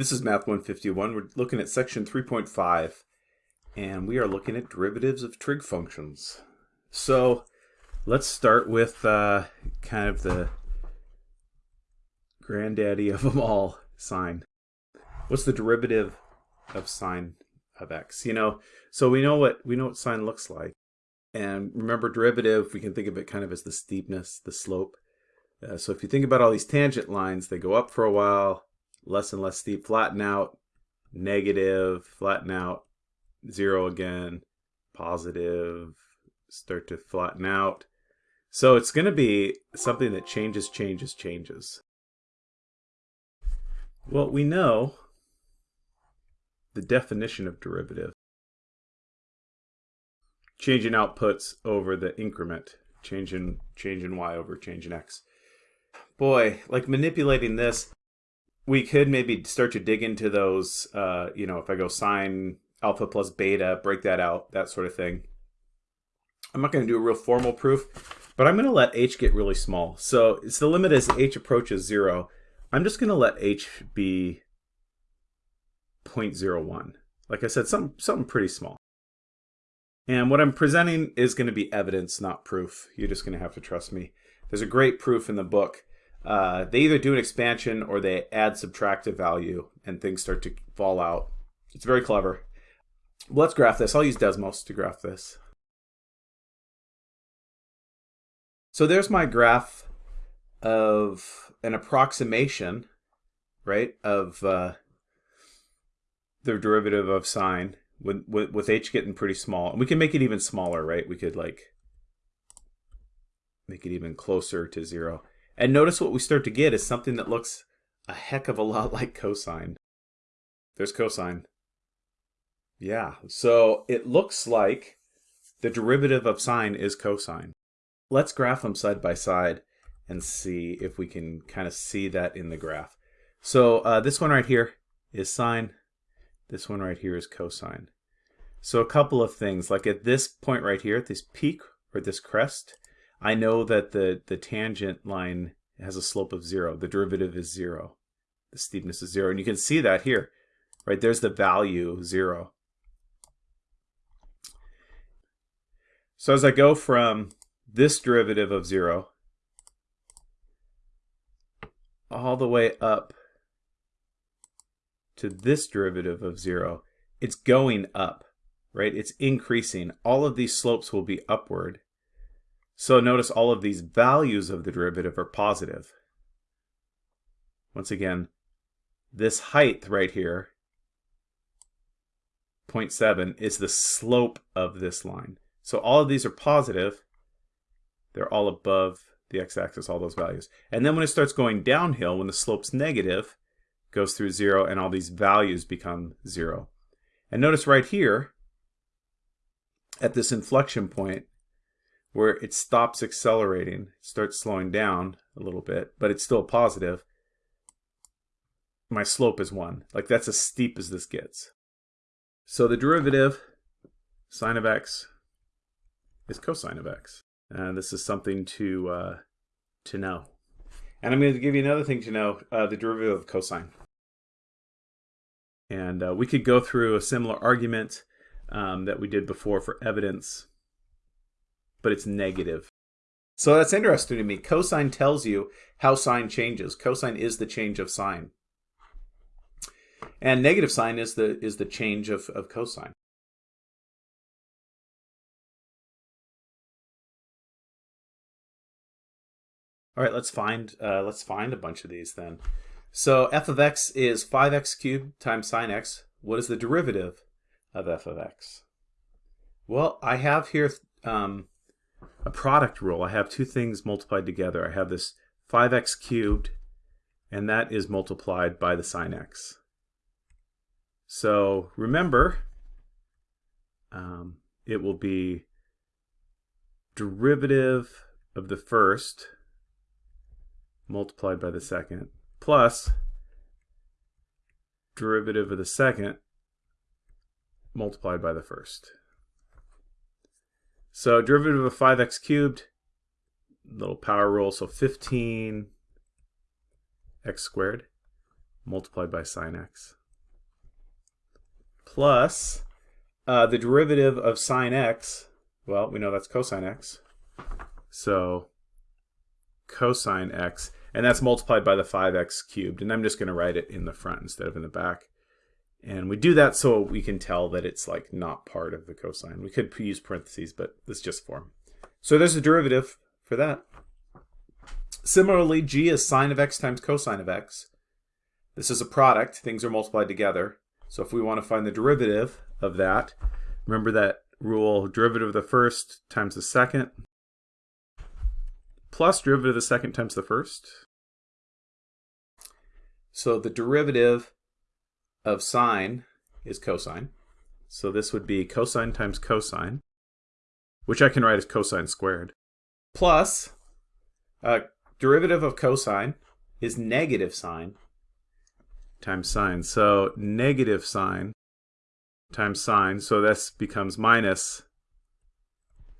This is Math 151. We're looking at section 3.5, and we are looking at derivatives of trig functions. So let's start with uh, kind of the granddaddy of them all, sine. What's the derivative of sine of x? You know, so we know what we know what sine looks like. And remember derivative, we can think of it kind of as the steepness, the slope. Uh, so if you think about all these tangent lines, they go up for a while, less and less steep, flatten out, negative, flatten out, zero again, positive, start to flatten out. So it's going to be something that changes, changes, changes. Well, we know the definition of derivative. Change in outputs over the increment, change in, change in y over change in x. Boy, like manipulating this, we could maybe start to dig into those, uh, you know, if I go sine alpha plus beta, break that out, that sort of thing. I'm not going to do a real formal proof, but I'm going to let h get really small. So it's the limit as h approaches 0. I'm just going to let h be 0.01. Like I said, something, something pretty small. And what I'm presenting is going to be evidence, not proof. You're just going to have to trust me. There's a great proof in the book uh, they either do an expansion or they add subtractive value and things start to fall out. It's very clever. Let's graph this. I'll use Desmos to graph this. So there's my graph of an approximation, right, of uh, the derivative of sine with, with, with h getting pretty small. And we can make it even smaller, right? We could like make it even closer to zero. And notice what we start to get is something that looks a heck of a lot like cosine. There's cosine. Yeah, so it looks like the derivative of sine is cosine. Let's graph them side by side and see if we can kind of see that in the graph. So uh, this one right here is sine. This one right here is cosine. So a couple of things, like at this point right here, at this peak or this crest, I know that the, the tangent line has a slope of zero. The derivative is zero. The steepness is zero. And you can see that here, right? There's the value zero. So as I go from this derivative of zero all the way up to this derivative of zero, it's going up, right? It's increasing. All of these slopes will be upward. So notice all of these values of the derivative are positive. Once again, this height right here, 0.7, is the slope of this line. So all of these are positive. They're all above the x-axis, all those values. And then when it starts going downhill, when the slope's negative, goes through zero, and all these values become zero. And notice right here, at this inflection point, where it stops accelerating, starts slowing down a little bit, but it's still positive, my slope is 1. Like that's as steep as this gets. So the derivative, sine of x, is cosine of x. And this is something to, uh, to know. And I'm going to give you another thing to know, uh, the derivative of cosine. And uh, we could go through a similar argument um, that we did before for evidence but it's negative. So that's interesting to me. Cosine tells you how sine changes. Cosine is the change of sine. And negative sine is the is the change of, of cosine. All right, let's find uh, let's find a bunch of these then. So f of x is 5x cubed times sine x. What is the derivative of f of x? Well, I have here um, a product rule. I have two things multiplied together. I have this 5x cubed, and that is multiplied by the sine x. So remember, um, it will be derivative of the first multiplied by the second plus derivative of the second multiplied by the first. So derivative of 5x cubed, little power rule, so 15 x squared multiplied by sine x plus uh, the derivative of sine x, well, we know that's cosine x. So cosine x, and that's multiplied by the 5x cubed. And I'm just going to write it in the front instead of in the back. And we do that so we can tell that it's like not part of the cosine. We could use parentheses, but it's just form. So there's a derivative for that. Similarly, g is sine of x times cosine of x. This is a product. Things are multiplied together. So if we want to find the derivative of that, remember that rule, derivative of the first times the second, plus derivative of the second times the first. So the derivative of sine is cosine. So this would be cosine times cosine, which I can write as cosine squared, plus uh, derivative of cosine is negative sine times sine. So negative sine times sine. So this becomes minus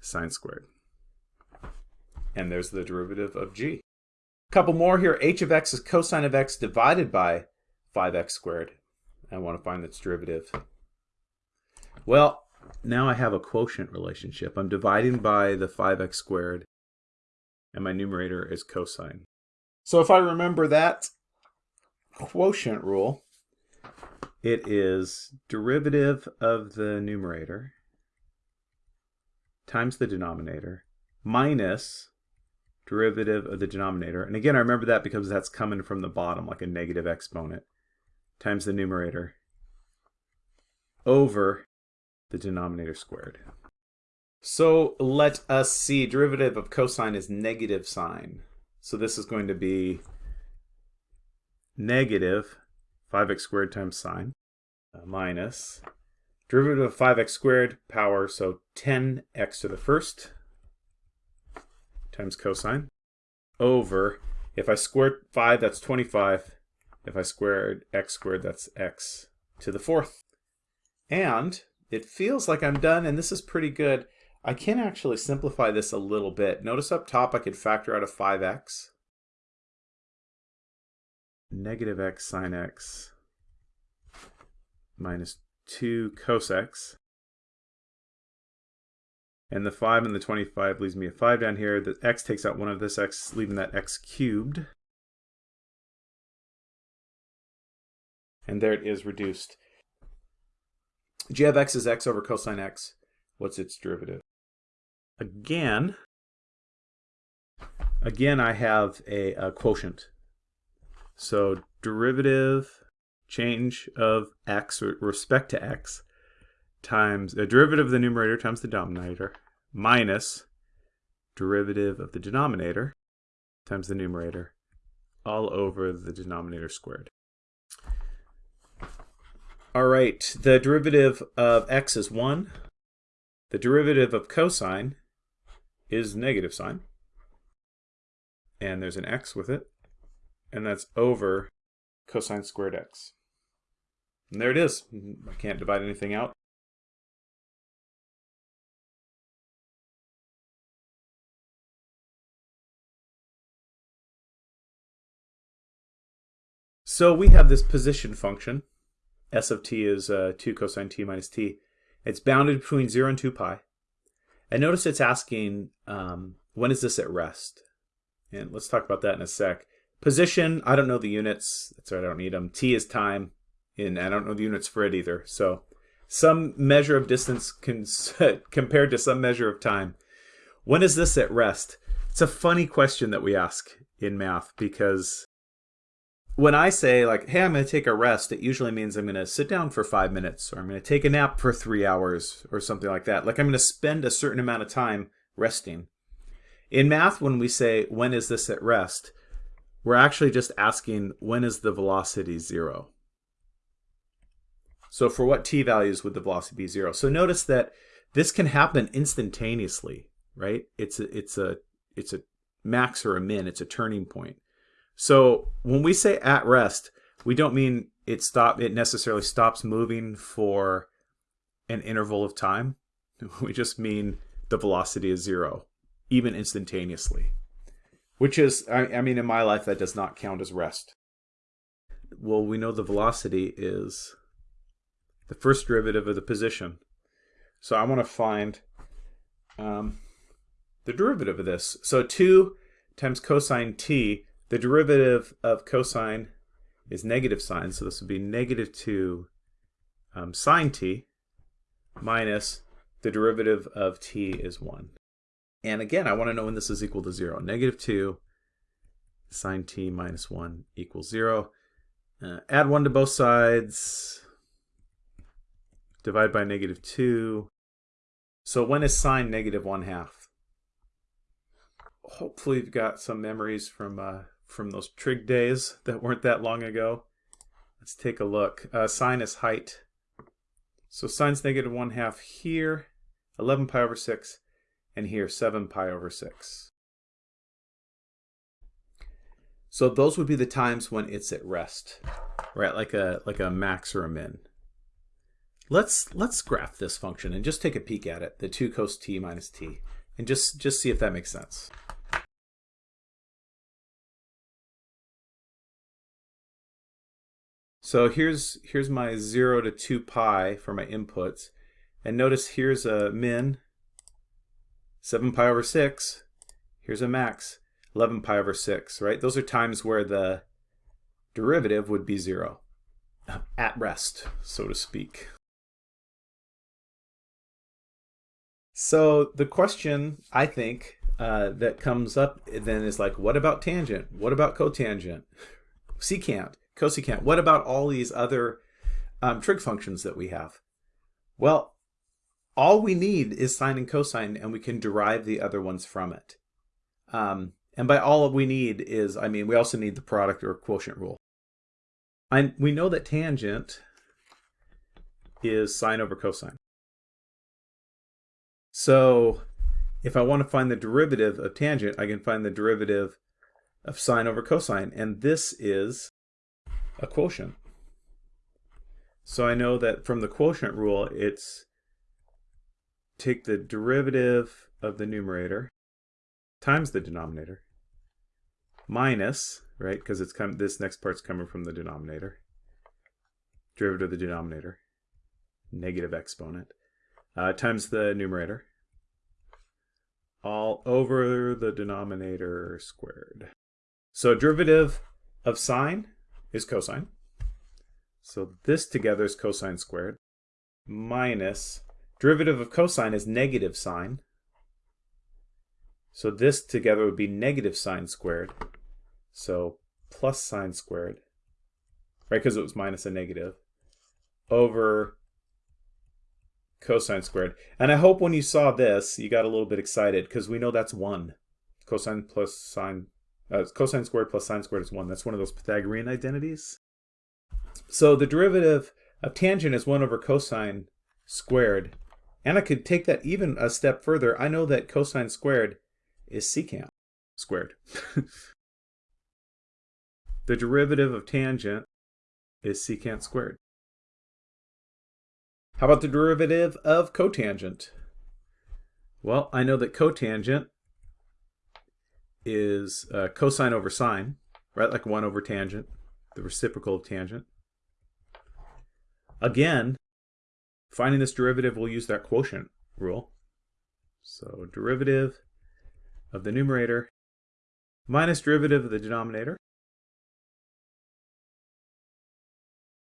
sine squared. And there's the derivative of g. A couple more here. h of x is cosine of x divided by 5x squared. I want to find its derivative. Well, now I have a quotient relationship. I'm dividing by the 5x squared, and my numerator is cosine. So if I remember that quotient rule, it is derivative of the numerator times the denominator minus derivative of the denominator. And again, I remember that because that's coming from the bottom, like a negative exponent, times the numerator over the denominator squared. So let us see, derivative of cosine is negative sine. So this is going to be negative 5x squared times sine uh, minus derivative of 5x squared power, so 10x to the first times cosine over, if I square 5, that's 25. If I squared x squared, that's x to the fourth. And it feels like I'm done, and this is pretty good. I can actually simplify this a little bit. Notice up top I could factor out a 5x negative x sine x minus 2 cos x. And the 5 and the 25 leaves me a 5 down here. The x takes out one of this x, leaving that x cubed. And there it is reduced. g of x is x over cosine x. What's its derivative? Again, again I have a, a quotient. So derivative change of x with respect to x times the derivative of the numerator times the denominator minus derivative of the denominator times the numerator all over the denominator squared. All right, the derivative of x is 1. The derivative of cosine is negative sine. And there's an x with it and that's over cosine squared x. And there it is. I can't divide anything out. So we have this position function. S of t is uh, 2 cosine t minus t. It's bounded between 0 and 2 pi. And notice it's asking, um, when is this at rest? And let's talk about that in a sec. Position, I don't know the units. That's right, I don't need them. T is time, and I don't know the units for it either. So some measure of distance compared to some measure of time. When is this at rest? It's a funny question that we ask in math because when I say like, hey, I'm going to take a rest, it usually means I'm going to sit down for five minutes or I'm going to take a nap for three hours or something like that. Like I'm going to spend a certain amount of time resting. In math, when we say, when is this at rest? we're actually just asking when is the velocity zero? So for what t values would the velocity be zero? So notice that this can happen instantaneously, right? It's a, it's a, it's a max or a min, it's a turning point. So when we say at rest, we don't mean it stop it necessarily stops moving for an interval of time. We just mean the velocity is zero, even instantaneously which is, I, I mean, in my life, that does not count as rest. well, we know the velocity is the first derivative of the position. So I want to find um, the derivative of this. So 2 times cosine t, the derivative of cosine is negative sine, so this would be negative 2 um, sine t minus the derivative of t is 1. And again, I want to know when this is equal to 0. Negative 2 sine t minus 1 equals 0. Uh, add 1 to both sides. Divide by negative 2. So when is sine negative 1 half? Hopefully you've got some memories from uh, from those trig days that weren't that long ago. Let's take a look. Uh, sine is height. So sine's negative 1 half here, 11 pi over 6, and here 7 pi over 6. So those would be the times when it's at rest, right? Like a like a max or a min. Let's let's graph this function and just take a peek at it, the 2 cos t minus t, and just just see if that makes sense. So here's here's my 0 to 2 pi for my inputs. And notice here's a min, 7 pi over 6. Here's a max, 11 pi over 6, right? Those are times where the derivative would be 0, at rest, so to speak. So the question, I think, uh, that comes up then is like, what about tangent? What about cotangent? Secant, cosecant. What about all these other um, trig functions that we have? Well, all we need is sine and cosine, and we can derive the other ones from it. Um, and by all we need is, I mean, we also need the product or quotient rule. And we know that tangent is sine over cosine. So if I want to find the derivative of tangent, I can find the derivative of sine over cosine. And this is a quotient. So I know that from the quotient rule, it's take the derivative of the numerator times the denominator minus, right, because it's come, this next part's coming from the denominator, derivative of the denominator, negative exponent, uh, times the numerator, all over the denominator squared. So derivative of sine is cosine. So this together is cosine squared minus derivative of cosine is negative sine. So this together would be negative sine squared. So plus sine squared, right, because it was minus a negative, over cosine squared. And I hope when you saw this, you got a little bit excited, because we know that's 1. Cosine plus sine uh, cosine squared plus sine squared is 1. That's one of those Pythagorean identities. So the derivative of tangent is 1 over cosine squared. And I could take that even a step further. I know that cosine squared is secant squared. the derivative of tangent is secant squared. How about the derivative of cotangent? Well, I know that cotangent is uh, cosine over sine, right? Like 1 over tangent, the reciprocal of tangent. Again, finding this derivative, we'll use that quotient rule. So derivative of the numerator minus derivative of the denominator.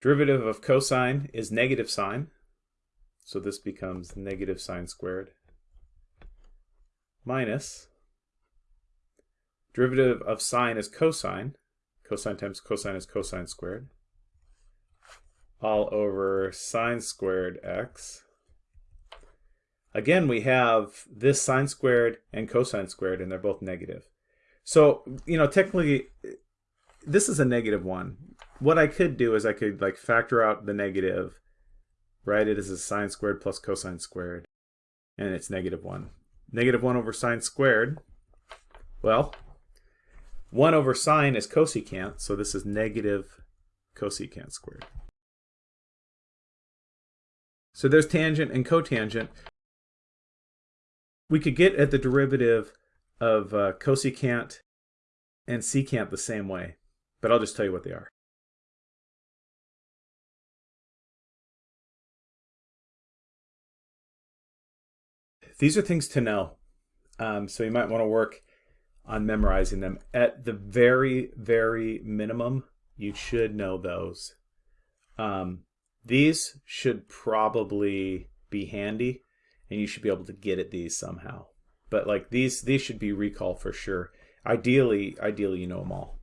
Derivative of cosine is negative sine. So this becomes negative sine squared minus Derivative of sine is cosine. Cosine times cosine is cosine squared. All over sine squared x. Again, we have this sine squared and cosine squared, and they're both negative. So, you know, technically, this is a negative one. What I could do is I could like factor out the negative, write it as a sine squared plus cosine squared, and it's negative one. Negative one over sine squared, well, 1 over sine is cosecant, so this is negative cosecant squared. So there's tangent and cotangent. We could get at the derivative of uh, cosecant and secant the same way, but I'll just tell you what they are. These are things to know, um, so you might want to work on memorizing them. At the very, very minimum, you should know those. Um, these should probably be handy, and you should be able to get at these somehow. But like these, these should be recall for sure. Ideally, ideally, you know them all.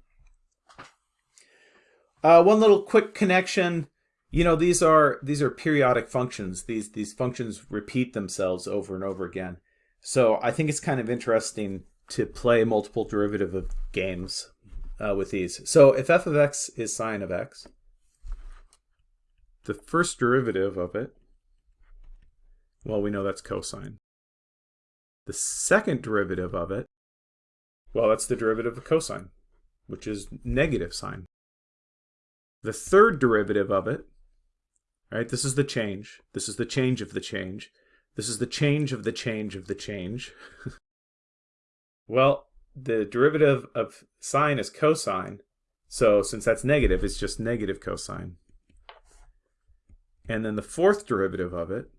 Uh, one little quick connection. You know, these are these are periodic functions. These these functions repeat themselves over and over again. So I think it's kind of interesting to play multiple derivative of games uh, with these. So if f of x is sine of x, the first derivative of it, well, we know that's cosine. The second derivative of it, well, that's the derivative of cosine, which is negative sine. The third derivative of it, right, this is the change. This is the change of the change. This is the change of the change of the change. well, the derivative of sine is cosine. So since that's negative, it's just negative cosine. And then the fourth derivative of it,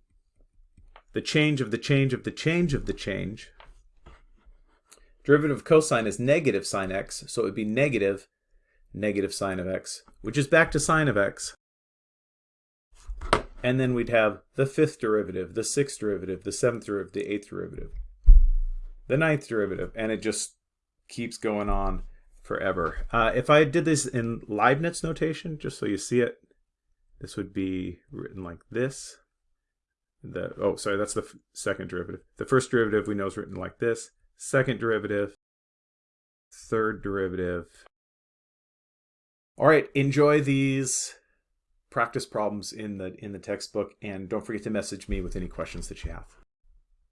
the change of the change of the change of the change, derivative of cosine is negative sine x, so it would be negative negative sine of x, which is back to sine of x. And then we'd have the fifth derivative, the sixth derivative, the seventh derivative, the eighth derivative, the ninth derivative, and it just keeps going on forever. Uh, if I did this in Leibniz notation, just so you see it, this would be written like this. The Oh, sorry, that's the second derivative. The first derivative we know is written like this. Second derivative, third derivative. All right, enjoy these practice problems in the in the textbook and don't forget to message me with any questions that you have.